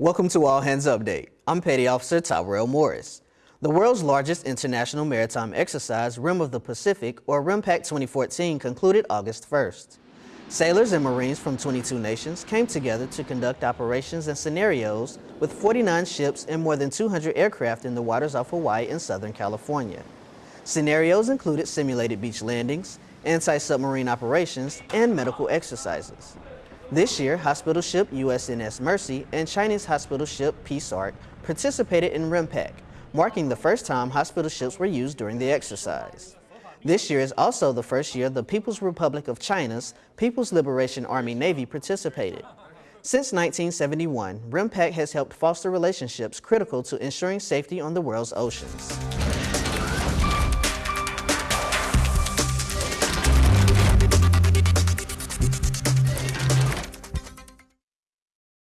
Welcome to All Hands Update. I'm Petty Officer Tyrell Morris. The world's largest international maritime exercise, Rim of the Pacific, or RIMPAC 2014, concluded August 1st. Sailors and Marines from 22 nations came together to conduct operations and scenarios with 49 ships and more than 200 aircraft in the waters off Hawaii and Southern California. Scenarios included simulated beach landings, anti-submarine operations, and medical exercises. This year, hospital ship USNS Mercy and Chinese hospital ship Peace Ark participated in RIMPAC, marking the first time hospital ships were used during the exercise. This year is also the first year the People's Republic of China's People's Liberation Army Navy participated. Since 1971, RIMPAC has helped foster relationships critical to ensuring safety on the world's oceans.